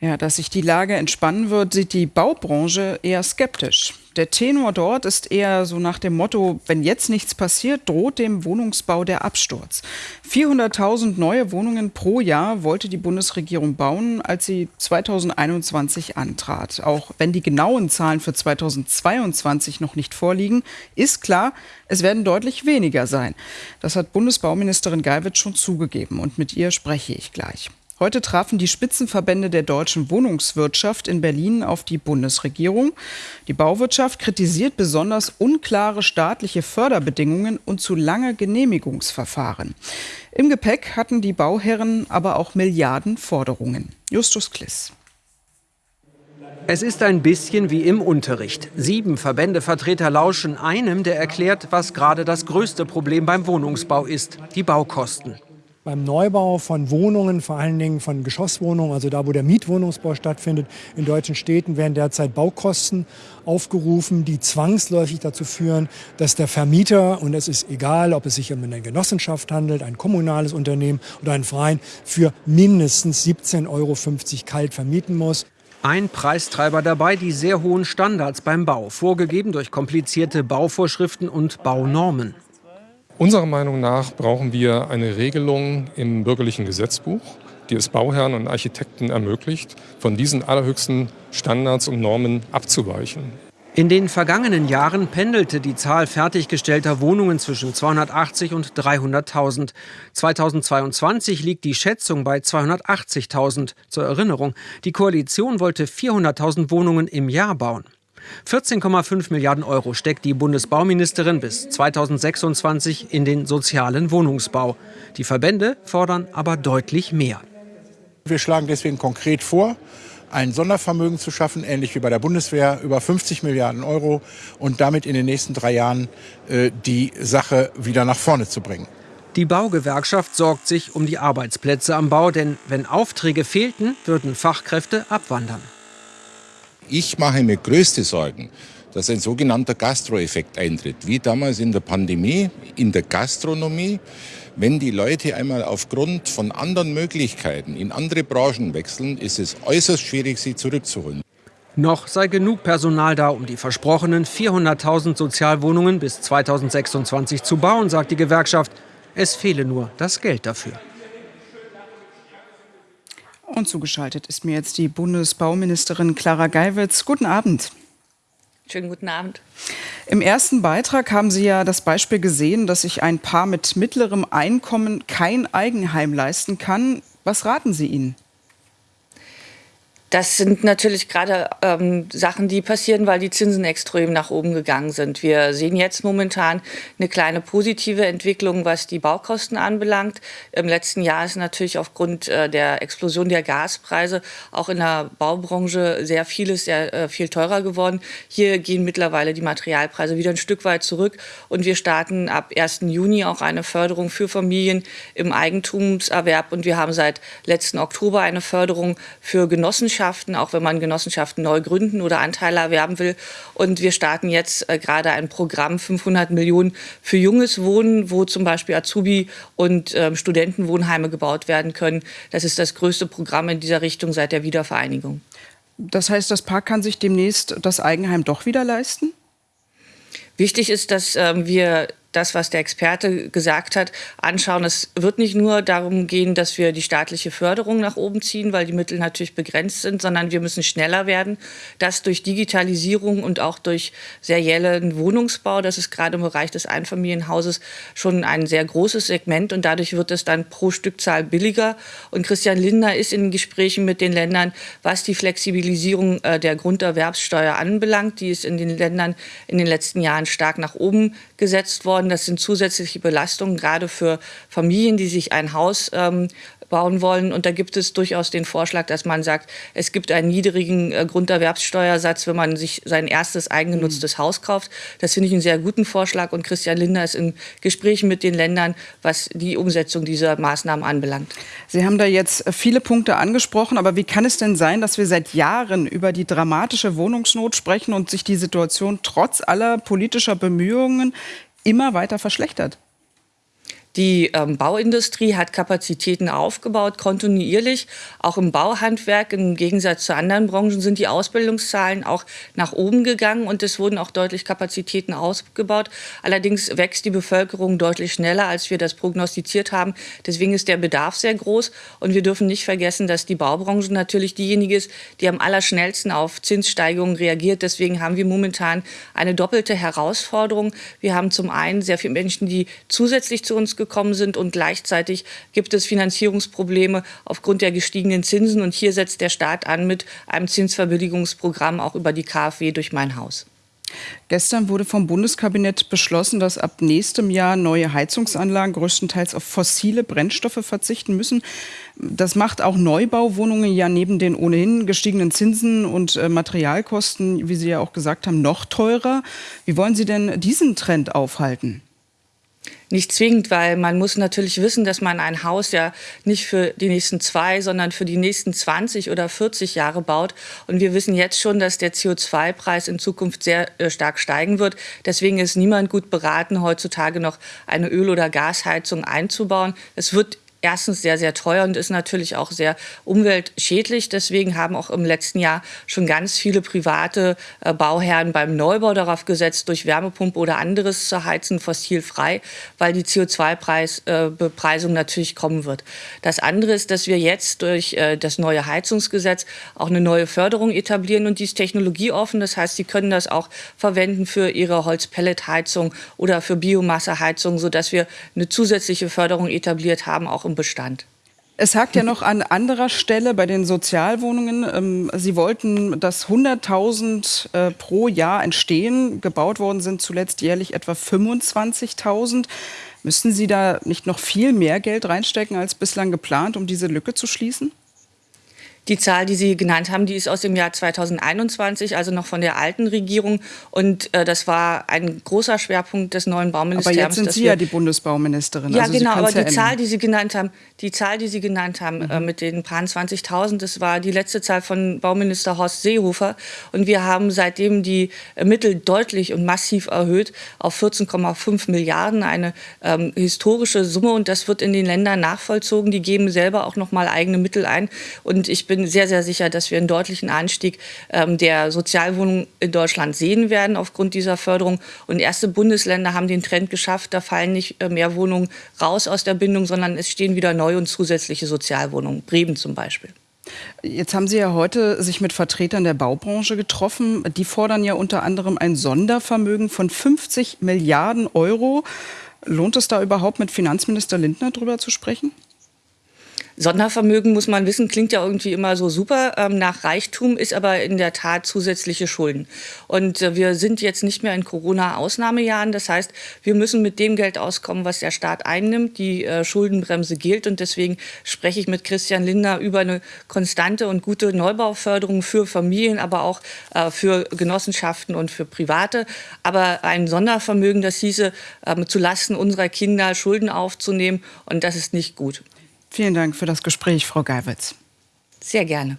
Ja, dass sich die Lage entspannen wird, sieht die Baubranche eher skeptisch. Der Tenor dort ist eher so nach dem Motto, wenn jetzt nichts passiert, droht dem Wohnungsbau der Absturz. 400.000 neue Wohnungen pro Jahr wollte die Bundesregierung bauen, als sie 2021 antrat. Auch wenn die genauen Zahlen für 2022 noch nicht vorliegen, ist klar, es werden deutlich weniger sein. Das hat Bundesbauministerin Geiwitz schon zugegeben und mit ihr spreche ich gleich. Heute trafen die Spitzenverbände der deutschen Wohnungswirtschaft in Berlin auf die Bundesregierung. Die Bauwirtschaft kritisiert besonders unklare staatliche Förderbedingungen und zu lange Genehmigungsverfahren. Im Gepäck hatten die Bauherren aber auch Milliardenforderungen. Justus Kliss. Es ist ein bisschen wie im Unterricht. Sieben Verbändevertreter lauschen einem, der erklärt, was gerade das größte Problem beim Wohnungsbau ist, die Baukosten beim Neubau von Wohnungen, vor allen Dingen von Geschosswohnungen, also da, wo der Mietwohnungsbau stattfindet, in deutschen Städten werden derzeit Baukosten aufgerufen, die zwangsläufig dazu führen, dass der Vermieter, und es ist egal, ob es sich um eine Genossenschaft handelt, ein kommunales Unternehmen oder einen Verein, für mindestens 17,50 Euro kalt vermieten muss. Ein Preistreiber dabei die sehr hohen Standards beim Bau, vorgegeben durch komplizierte Bauvorschriften und Baunormen. Unserer Meinung nach brauchen wir eine Regelung im bürgerlichen Gesetzbuch, die es Bauherren und Architekten ermöglicht, von diesen allerhöchsten Standards und Normen abzuweichen. In den vergangenen Jahren pendelte die Zahl fertiggestellter Wohnungen zwischen 280 und 300.000. 2022 liegt die Schätzung bei 280.000. Zur Erinnerung, die Koalition wollte 400.000 Wohnungen im Jahr bauen. 14,5 Milliarden Euro steckt die Bundesbauministerin bis 2026 in den sozialen Wohnungsbau. Die Verbände fordern aber deutlich mehr. Wir schlagen deswegen konkret vor, ein Sondervermögen zu schaffen, ähnlich wie bei der Bundeswehr, über 50 Milliarden Euro und damit in den nächsten drei Jahren äh, die Sache wieder nach vorne zu bringen. Die Baugewerkschaft sorgt sich um die Arbeitsplätze am Bau, denn wenn Aufträge fehlten, würden Fachkräfte abwandern. Ich mache mir größte Sorgen, dass ein sogenannter Gastroeffekt eintritt, wie damals in der Pandemie, in der Gastronomie. Wenn die Leute einmal aufgrund von anderen Möglichkeiten in andere Branchen wechseln, ist es äußerst schwierig, sie zurückzuholen. Noch sei genug Personal da, um die versprochenen 400.000 Sozialwohnungen bis 2026 zu bauen, sagt die Gewerkschaft. Es fehle nur das Geld dafür. Und zugeschaltet ist mir jetzt die Bundesbauministerin Clara Geiwitz. Guten Abend. Schönen guten Abend. Im ersten Beitrag haben Sie ja das Beispiel gesehen, dass sich ein Paar mit mittlerem Einkommen kein Eigenheim leisten kann. Was raten Sie ihnen? Das sind natürlich gerade ähm, Sachen, die passieren, weil die Zinsen extrem nach oben gegangen sind. Wir sehen jetzt momentan eine kleine positive Entwicklung, was die Baukosten anbelangt. Im letzten Jahr ist natürlich aufgrund äh, der Explosion der Gaspreise auch in der Baubranche sehr vieles sehr äh, viel teurer geworden. Hier gehen mittlerweile die Materialpreise wieder ein Stück weit zurück und wir starten ab 1. Juni auch eine Förderung für Familien im Eigentumserwerb und wir haben seit letzten Oktober eine Förderung für Genossenschaften Genossenschaften, auch wenn man Genossenschaften neu gründen oder Anteile erwerben will. Und wir starten jetzt äh, gerade ein Programm 500 Millionen für junges Wohnen, wo zum Beispiel Azubi- und äh, Studentenwohnheime gebaut werden können. Das ist das größte Programm in dieser Richtung seit der Wiedervereinigung. Das heißt, das Paar kann sich demnächst das Eigenheim doch wieder leisten? Wichtig ist, dass ähm, wir das, was der Experte gesagt hat, anschauen. Es wird nicht nur darum gehen, dass wir die staatliche Förderung nach oben ziehen, weil die Mittel natürlich begrenzt sind, sondern wir müssen schneller werden. Das durch Digitalisierung und auch durch seriellen Wohnungsbau, das ist gerade im Bereich des Einfamilienhauses schon ein sehr großes Segment und dadurch wird es dann pro Stückzahl billiger. Und Christian Lindner ist in Gesprächen mit den Ländern, was die Flexibilisierung äh, der Grunderwerbssteuer anbelangt. Die ist in den Ländern in den letzten Jahren stark nach oben gesetzt worden. Das sind zusätzliche Belastungen, gerade für Familien, die sich ein Haus ähm, bauen wollen. Und da gibt es durchaus den Vorschlag, dass man sagt, es gibt einen niedrigen äh, Grunderwerbssteuersatz, wenn man sich sein erstes eigengenutztes mhm. Haus kauft. Das finde ich einen sehr guten Vorschlag. Und Christian Lindner ist in Gesprächen mit den Ländern, was die Umsetzung dieser Maßnahmen anbelangt. Sie haben da jetzt viele Punkte angesprochen. Aber wie kann es denn sein, dass wir seit Jahren über die dramatische Wohnungsnot sprechen und sich die Situation trotz aller politischer Bemühungen immer weiter verschlechtert? Die ähm, Bauindustrie hat Kapazitäten aufgebaut, kontinuierlich. Auch im Bauhandwerk, im Gegensatz zu anderen Branchen, sind die Ausbildungszahlen auch nach oben gegangen und es wurden auch deutlich Kapazitäten ausgebaut. Allerdings wächst die Bevölkerung deutlich schneller, als wir das prognostiziert haben. Deswegen ist der Bedarf sehr groß und wir dürfen nicht vergessen, dass die Baubranche natürlich diejenige ist, die am allerschnellsten auf Zinssteigerungen reagiert. Deswegen haben wir momentan eine doppelte Herausforderung. Wir haben zum einen sehr viele Menschen, die zusätzlich zu uns gekommen sind und gleichzeitig gibt es Finanzierungsprobleme aufgrund der gestiegenen Zinsen. Und hier setzt der Staat an mit einem Zinsverbilligungsprogramm auch über die KfW durch mein Haus. Gestern wurde vom Bundeskabinett beschlossen, dass ab nächstem Jahr neue Heizungsanlagen größtenteils auf fossile Brennstoffe verzichten müssen. Das macht auch Neubauwohnungen ja neben den ohnehin gestiegenen Zinsen und äh, Materialkosten, wie Sie ja auch gesagt haben, noch teurer. Wie wollen Sie denn diesen Trend aufhalten? Nicht zwingend, weil man muss natürlich wissen, dass man ein Haus ja nicht für die nächsten zwei, sondern für die nächsten 20 oder 40 Jahre baut. Und wir wissen jetzt schon, dass der CO2-Preis in Zukunft sehr äh, stark steigen wird. Deswegen ist niemand gut beraten, heutzutage noch eine Öl- oder Gasheizung einzubauen. Es wird erstens sehr, sehr teuer und ist natürlich auch sehr umweltschädlich. Deswegen haben auch im letzten Jahr schon ganz viele private äh, Bauherren beim Neubau darauf gesetzt, durch Wärmepumpe oder anderes zu heizen, fossilfrei, weil die CO2-Bepreisung äh, natürlich kommen wird. Das andere ist, dass wir jetzt durch äh, das neue Heizungsgesetz auch eine neue Förderung etablieren und die ist technologieoffen. Das heißt, Sie können das auch verwenden für Ihre Holzpelletheizung oder für Biomasseheizung, sodass wir eine zusätzliche Förderung etabliert haben, auch im Bestand. Es hakt ja noch an anderer Stelle bei den Sozialwohnungen. Ähm, Sie wollten, dass 100.000 äh, pro Jahr entstehen. Gebaut worden sind zuletzt jährlich etwa 25.000. Müssten Sie da nicht noch viel mehr Geld reinstecken als bislang geplant, um diese Lücke zu schließen? Die Zahl, die Sie genannt haben, die ist aus dem Jahr 2021, also noch von der alten Regierung. Und äh, das war ein großer Schwerpunkt des neuen Bauministeriums. Aber jetzt sind Sie ja die Bundesbauministerin. Ja, also genau. Aber die ändern. Zahl, die Sie genannt haben, die Zahl, die Sie genannt haben mhm. äh, mit den paar 20.000, das war die letzte Zahl von Bauminister Horst Seehofer. Und wir haben seitdem die äh, Mittel deutlich und massiv erhöht auf 14,5 Milliarden, eine ähm, historische Summe. Und das wird in den Ländern nachvollzogen. Die geben selber auch noch mal eigene Mittel ein. Und ich bin bin sehr, sehr sicher, dass wir einen deutlichen Anstieg ähm, der Sozialwohnungen in Deutschland sehen werden aufgrund dieser Förderung. Und erste Bundesländer haben den Trend geschafft, da fallen nicht äh, mehr Wohnungen raus aus der Bindung, sondern es stehen wieder neue und zusätzliche Sozialwohnungen. Bremen zum Beispiel. Jetzt haben Sie ja heute sich mit Vertretern der Baubranche getroffen. Die fordern ja unter anderem ein Sondervermögen von 50 Milliarden Euro. Lohnt es da überhaupt mit Finanzminister Lindner drüber zu sprechen? Sondervermögen, muss man wissen, klingt ja irgendwie immer so super ähm, nach Reichtum, ist aber in der Tat zusätzliche Schulden. Und äh, wir sind jetzt nicht mehr in Corona-Ausnahmejahren. Das heißt, wir müssen mit dem Geld auskommen, was der Staat einnimmt. Die äh, Schuldenbremse gilt. Und deswegen spreche ich mit Christian Lindner über eine konstante und gute Neubauförderung für Familien, aber auch äh, für Genossenschaften und für Private. Aber ein Sondervermögen, das hieße, ähm, zulasten unserer Kinder Schulden aufzunehmen. Und das ist nicht gut. Vielen Dank für das Gespräch, Frau Geiwitz. Sehr gerne.